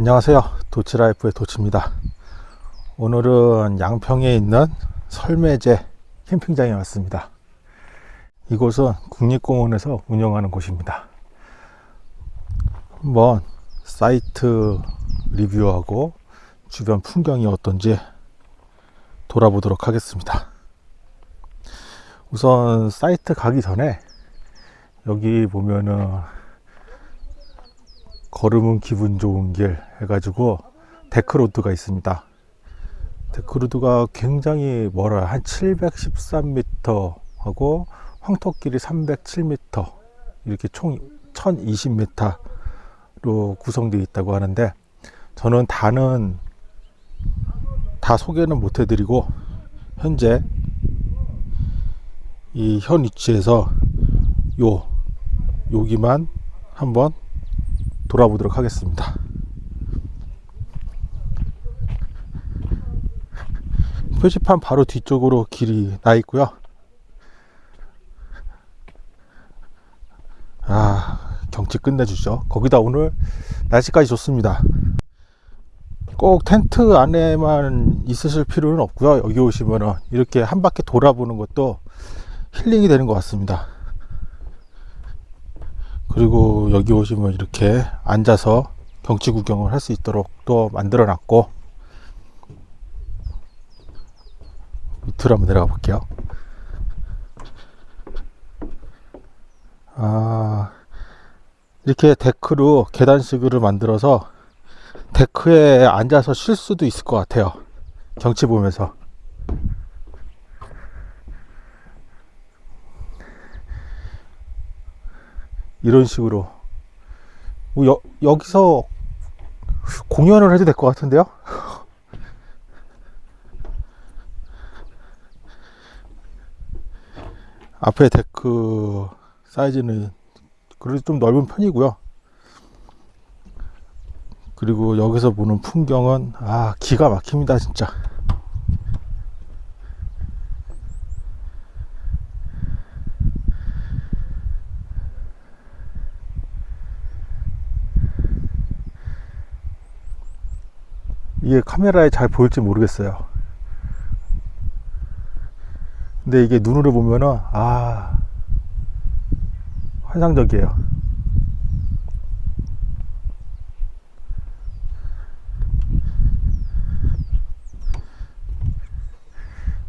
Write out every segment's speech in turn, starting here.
안녕하세요. 도치라이프의 도치입니다. 오늘은 양평에 있는 설매제 캠핑장에 왔습니다. 이곳은 국립공원에서 운영하는 곳입니다. 한번 사이트 리뷰하고 주변 풍경이 어떤지 돌아보도록 하겠습니다. 우선 사이트 가기 전에 여기 보면은 걸으면 기분 좋은 길 해가지고 데크로드가 있습니다. 데크로드가 굉장히 멀어요. 한 713m 하고 황토길이 307m 이렇게 총 1020m로 구성되어 있다고 하는데 저는 다는 다 소개는 못 해드리고 현재 이 현 위치에서 요 여기만 한번 돌아보도록 하겠습니다. 표지판 바로 뒤쪽으로 길이 나 있고요. 아, 경치 끝내주죠. 거기다 오늘 날씨까지 좋습니다. 꼭 텐트 안에만 있으실 필요는 없고요. 여기 오시면은 이렇게 한 바퀴 돌아보는 것도 힐링이 되는 것 같습니다. 그리고 여기 오시면 이렇게 앉아서 경치 구경을 할 수 있도록 또 만들어 놨고 밑으로 한번 내려가 볼게요. 아 이렇게 데크로 계단식으로 만들어서 데크에 앉아서 쉴 수도 있을 것 같아요. 경치 보면서 이런 식으로. 뭐 여, 여기서 공연을 해도 될 것 같은데요? 앞에 데크 사이즈는 그래도 좀 넓은 편이고요. 그리고 여기서 보는 풍경은 아 기가 막힙니다 진짜 이게 카메라에 잘 보일지 모르겠어요. 근데 이게 눈으로 보면은 아 환상적이에요.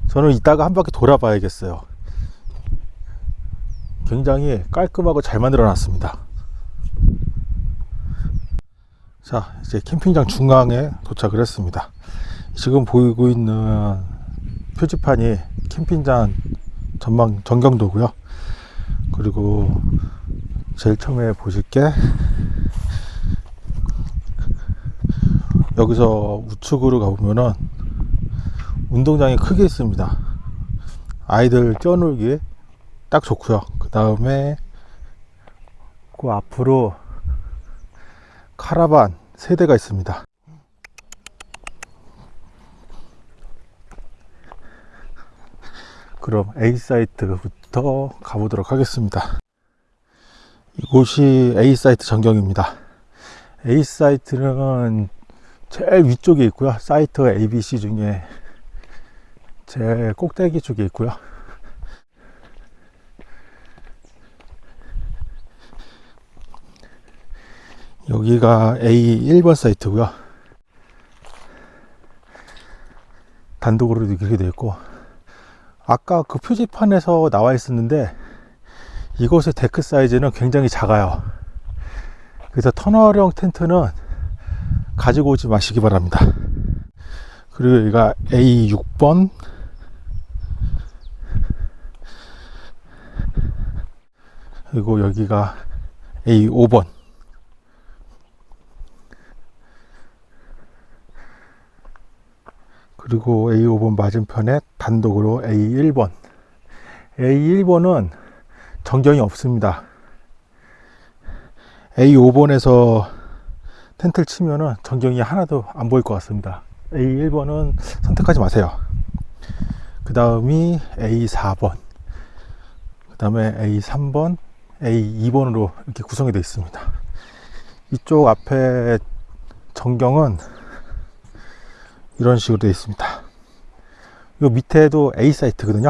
저는 이따가 한 바퀴 돌아봐야겠어요. 굉장히 깔끔하고 잘 만들어 놨습니다 자 이제 캠핑장 중앙에 도착을 했습니다. 지금 보이고 있는 표지판이 캠핑장 전망 전경도고요. 그리고 제일 처음에 보실 게 여기서 우측으로 가보면은 운동장이 크게 있습니다. 아이들 뛰어놀기 딱 좋고요. 그 다음에 그 앞으로 카라반 세대가 있습니다. 그럼 A 사이트부터 가보도록 하겠습니다. 이곳이 A 사이트 전경입니다. A 사이트는 제일 위쪽에 있고요. 사이트 ABC 중에 제일 꼭대기 쪽에 있고요 여기가 A 1번 사이트고요. 단독으로 이렇게 되어 있고 아까 그 표지판에서 나와 있었는데 이곳의 데크 사이즈는 굉장히 작아요. 그래서 터널형 텐트는 가지고 오지 마시기 바랍니다. 그리고 여기가 A6번. 그리고 여기가 A5번 그리고 A5번 맞은편에 단독으로 A1번. A1번은 전경이 없습니다. A5번에서 텐트를 치면은 전경이 하나도 안 보일 것 같습니다. A1번은 선택하지 마세요. 그 다음이 A4번. 그 다음에 A3번 A2번으로 이렇게 구성이 되어 있습니다. 이쪽 앞에 전경은 이런 식으로 되어 있습니다. 요 밑에도 A 사이트거든요.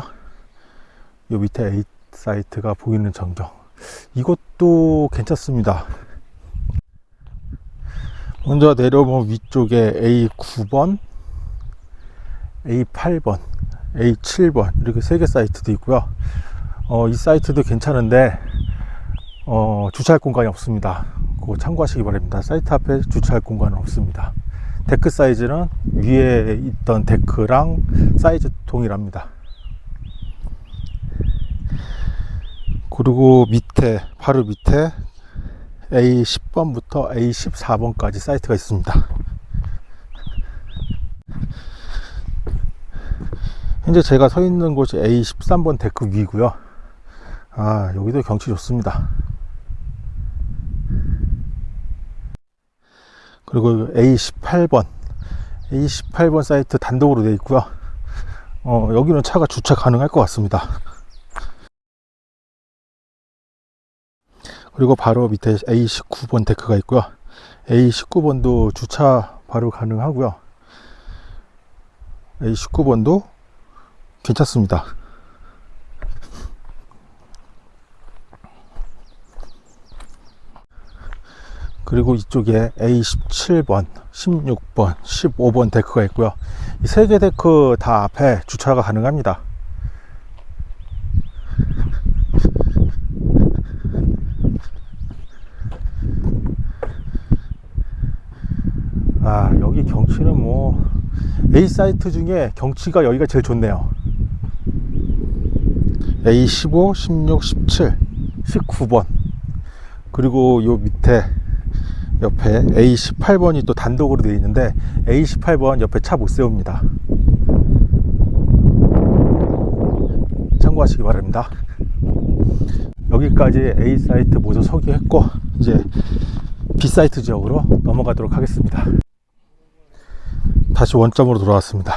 요 밑에 A 사이트가 보이는 전경. 이것도 괜찮습니다. 먼저 내려오면 위쪽에 A9번, A8번, A7번 이렇게 세 개 사이트도 있고요. 어, 이 사이트도 괜찮은데 어, 주차할 공간이 없습니다. 그거 참고하시기 바랍니다. 사이트 앞에 주차할 공간은 없습니다. 데크 사이즈는 위에 있던 데크랑 사이즈 동일합니다. 그리고 밑에 바로 밑에 A10번부터 A14번까지 사이트가 있습니다. 현재 제가 서 있는 곳이 A13번 데크 위고요. 아, 여기도 경치 좋습니다. 그리고 A18번, A18번 사이트 단독으로 되어 있고요. 어, 여기는 차가 주차 가능할 것 같습니다. 그리고 바로 밑에 A19번 데크가 있고요. A19번도 주차 바로 가능하고요. A19번도 괜찮습니다. 그리고 이쪽에 A17번, 16번, 15번 데크가 있고요. 이 세 개 데크 다 앞에 주차가 가능합니다. 아, 여기 경치는 뭐 A 사이트 중에 경치가 여기가 제일 좋네요. A15, 16, 17, 19번. 그리고 요 밑에 옆에 A18번이 또 단독으로 되어 있는데 A18번 옆에 차 못 세웁니다. 참고하시기 바랍니다. 여기까지 A 사이트 모두 소개했고 이제 B 사이트 지역으로 넘어가도록 하겠습니다. 다시 원점으로 돌아왔습니다.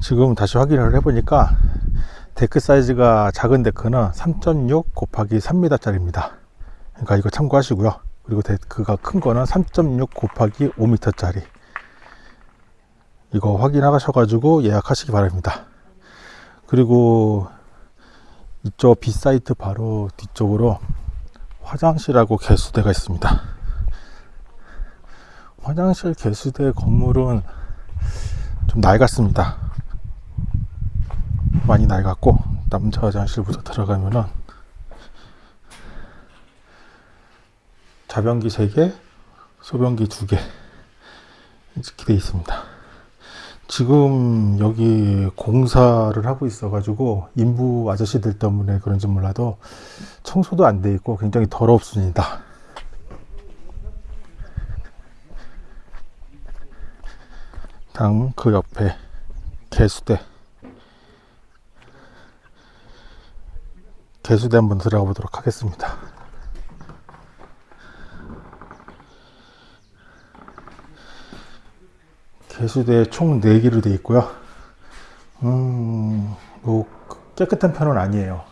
지금 다시 확인을 해보니까 데크 사이즈가 작은 데크는 3.6 곱하기 3m 짜리입니다. 그러니까 이거 참고하시고요. 그리고 데크가 큰 거는 3.6 곱하기 5m 짜리. 이거 확인하셔 가지고 예약하시기 바랍니다. 그리고 이쪽 B 사이트 바로 뒤쪽으로 화장실하고 개수대가 있습니다. 화장실 개수대 건물은 좀 낡았습니다. 많이 낡았고 남자 화장실부터 들어가면은 자변기 3개, 소변기 2개 이렇게 되어 있습니다. 지금 여기 공사를 하고 있어 가지고 인부 아저씨들 때문에 그런지 몰라도 청소도 안 돼 있고 굉장히 더럽습니다. 당그 옆에 개수대 개수대 한번 들어가 보도록 하겠습니다. 개수대 총 4개로 되어 있고요. 음, 뭐 깨끗한 편은 아니에요.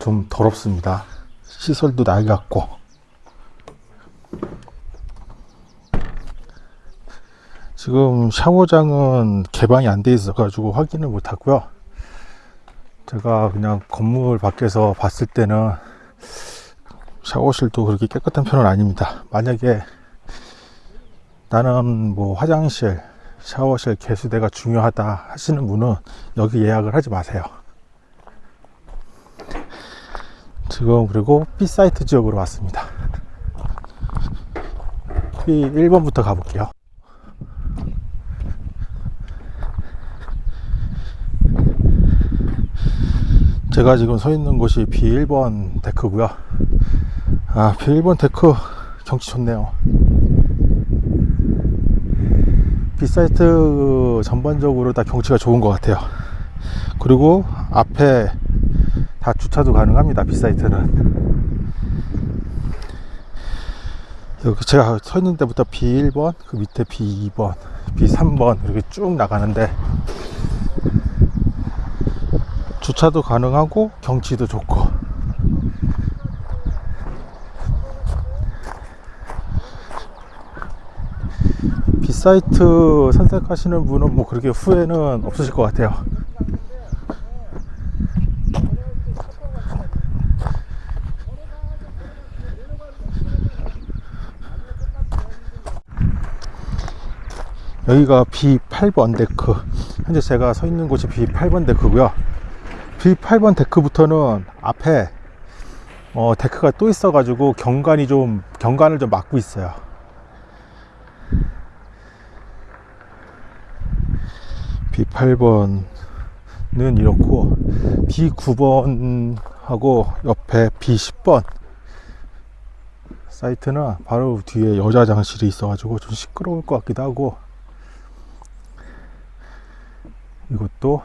좀 더럽습니다. 시설도 낡았고. 지금 샤워장은 개방이 안 돼 있어 가지고 확인을 못 하고요. 제가 그냥 건물 밖에서 봤을 때는 샤워실도 그렇게 깨끗한 편은 아닙니다. 만약에 나는 뭐 화장실, 샤워실, 개수대가 중요하다 하시는 분은 여기 예약을 하지 마세요. 지금 그리고 B 사이트 지역으로 왔습니다. B 1번부터 가볼게요. 제가 지금 서 있는 곳이 B1번 데크고요. 아, B1번 데크 경치 좋네요. B사이트 전반적으로 다 경치가 좋은 것 같아요. 그리고 앞에 다 주차도 가능합니다. B사이트는. 여기 제가 서 있는 데부터 B1번, 그 밑에 B2번, B3번 이렇게 쭉 나가는데 주차도 가능하고 경치도 좋고 B 사이트 선택하시는 분은 뭐 그렇게 후회는 없으실 것 같아요. 여기가 B8번 데크. 현재 제가 서 있는 곳이 B8번 데크고요. B8번 데크부터는 앞에 어, 데크가 또 있어 가지고 경관이 좀 경관을 좀 막고 있어요 B8번은 이렇고 B9번하고 옆에 B10번 사이트는 바로 뒤에 여자 화장실이 있어 가지고 좀 시끄러울 것 같기도 하고 이것도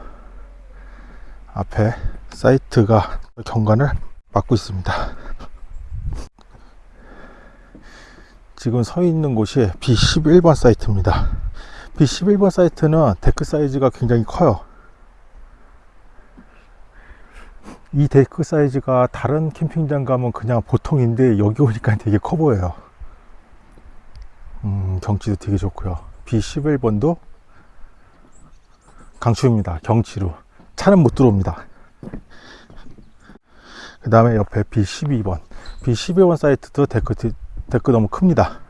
앞에 사이트가 경관을 막고 있습니다. 지금 서 있는 곳이 B11번 사이트입니다. B11번 사이트는 데크 사이즈가 굉장히 커요. 이 데크 사이즈가 다른 캠핑장 가면 그냥 보통인데 여기 오니까 되게 커 보여요. 음, 경치도 되게 좋고요. B11번도 강추입니다. 경치로. 차는 못 들어옵니다. 그 다음에 옆에 B12번. B12번 사이트도 데크, 데크 너무 큽니다.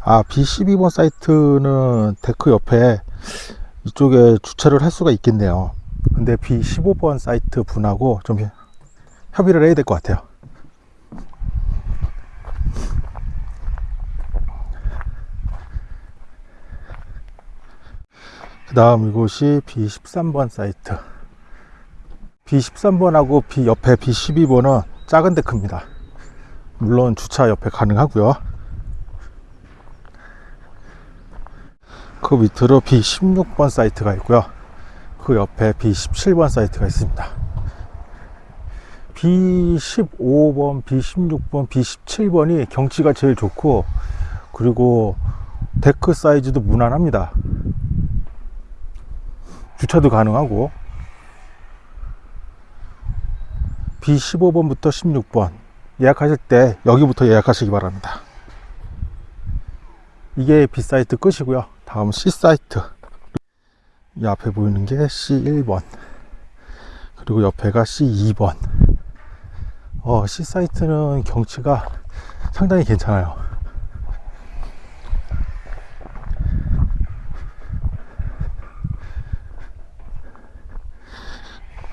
아, B12번 사이트는 데크 옆에 이쪽에 주차를 할 수가 있겠네요. 근데 B15번 사이트 분하고 좀 협의를 해야 될 것 같아요. 그 다음 이곳이 B13번 사이트 B13번하고 B 옆에 B12번은 작은 데크입니다 물론 주차 옆에 가능하고요 그 밑으로 B16번 사이트가 있고요. 그 옆에 B17번 사이트가 있습니다. B15번, B16번, B17번이 경치가 제일 좋고 그리고 데크 사이즈도 무난합니다. 주차도 가능하고. B15번부터 16번. 예약하실 때 여기부터 예약하시기 바랍니다. 이게 B사이트 끝이고요 다음 C사이트. 이 앞에 보이는 게 C1번. 그리고 옆에가 C2번. 어, C사이트는 경치가 상당히 괜찮아요.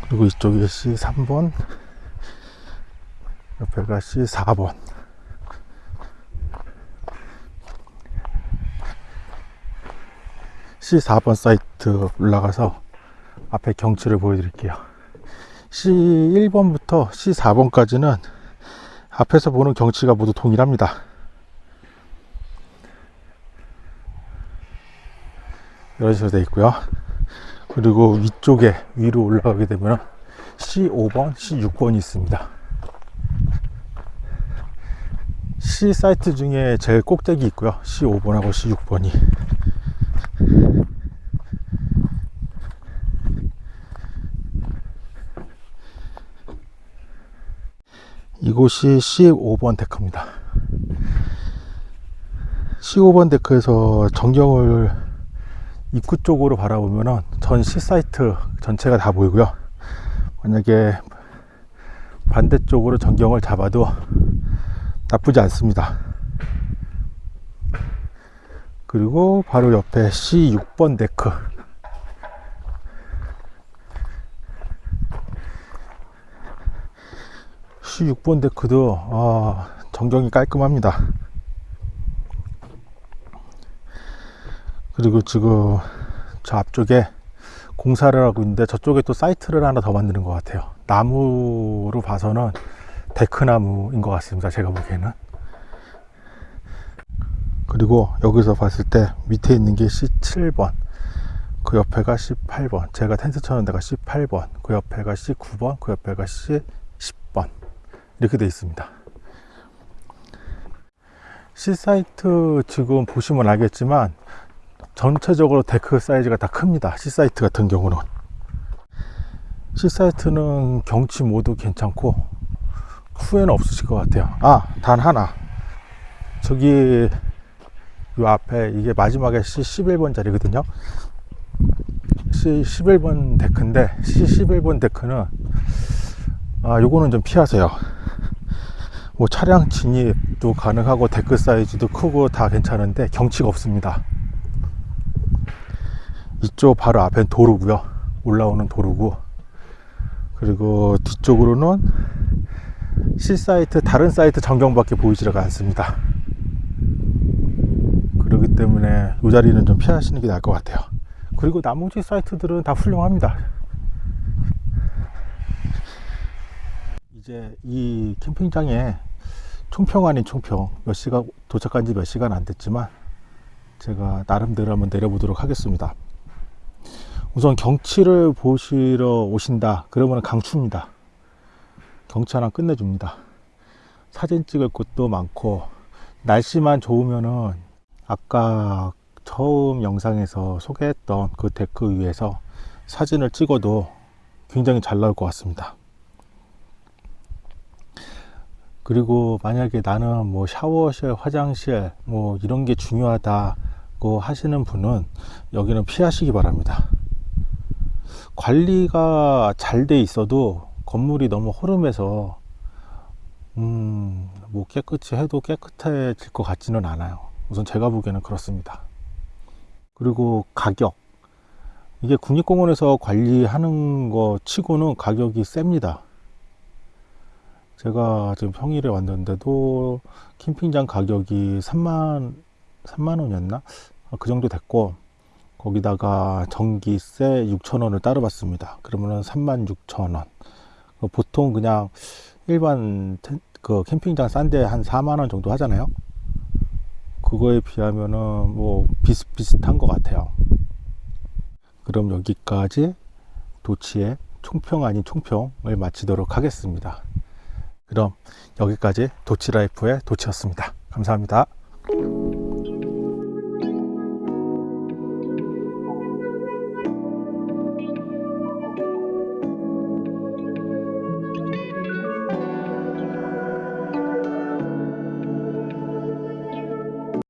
그리고 이쪽이 C3번. 옆에가 C4번 C4번 사이트 올라가서 앞에 경치를 보여드릴게요 C1번부터 C4번까지는 앞에서 보는 경치가 모두 동일합니다 이런 식으로 되어 있고요 그리고 위쪽에 위로 올라가게 되면 C5번, C6번이 있습니다. C 사이트 중에 제일 꼭대기 있고요. C5번하고 C6번이. 이곳이 C5번 데크입니다. C5번 데크에서 전경을 입구 쪽으로 바라보면 전 C 사이트 전체가 다 보이고요. 만약에 반대쪽으로 전경을 잡아도 나쁘지 않습니다. 그리고 바로 옆에 C6번 데크. C6번 데크도 아, 전경이 깔끔합니다. 그리고 지금 저 앞쪽에 공사를 하고 있는데 저쪽에 또 사이트를 하나 더 만드는 것 같아요 나무로 봐서는 데크나무인 것 같습니다 제가 보기에는 그리고 여기서 봤을 때 밑에 있는 게 C7번 그 옆에가 C8번 제가 텐트 쳐는 데가 C8번 그 옆에가 C9번 그 옆에가 C10번 이렇게 되어 있습니다. C사이트 지금 보시면 알겠지만 전체적으로 데크 사이즈가 다 큽니다. C사이트 같은 경우는. C사이트는 경치 모두 괜찮고 후회는 없으실 것 같아요. 아단 하나. 저기 요 앞에 이게 마지막에 C11번 자리거든요. C11번 데크인데 C11번 데크는 아 요거는 좀 피하세요. 뭐 차량 진입도 가능하고 데크 사이즈도 크고 다 괜찮은데 경치가 없습니다. 이쪽 바로 앞엔 도로고요. 올라오는 도로고 그리고 뒤쪽으로는 C 사이트 다른 사이트 전경밖에 보이지가 않습니다. 때문에 이 자리는 좀 피하시는 게 나을 것 같아요. 그리고 나머지 사이트들은 다 훌륭합니다. 이제 이 캠핑장에 총평 아닌 총평 몇 시간 도착한 지 몇 시간 안 됐지만 제가 나름대로 한번 내려보도록 하겠습니다. 우선 경치를 보시러 오신다 그러면 강추입니다. 경치 하나 끝내줍니다. 사진 찍을 곳도 많고 날씨만 좋으면은 아까 처음 영상에서 소개했던 그 데크 위에서 사진을 찍어도 굉장히 잘 나올 것 같습니다. 그리고 만약에 나는 뭐 샤워실, 화장실 뭐 이런 게 중요하다고 하시는 분은 여기는 피하시기 바랍니다. 관리가 잘 돼 있어도 건물이 너무 허름해서 음, 뭐 깨끗이 해도 깨끗해질 것 같지는 않아요. 우선 제가 보기에는 그렇습니다. 그리고 가격. 이게 국립공원에서 관리하는 거 치고는 가격이 셉니다. 제가 지금 평일에 왔는데도 캠핑장 가격이 3만, 3만 원이었나? 그 정도 됐고, 거기다가 전기세 6천 원을 따로 받습니다. 그러면은 3만 6천 원. 보통 그냥 일반 텐- 그 캠핑장 싼 데 한 4만 원 정도 하잖아요. 그거에 비하면은 뭐 비슷비슷한 것 같아요. 그럼 여기까지 도치의 총평 아닌 총평을 마치도록 하겠습니다. 그럼 여기까지 도치라이프의 도치였습니다. 감사합니다.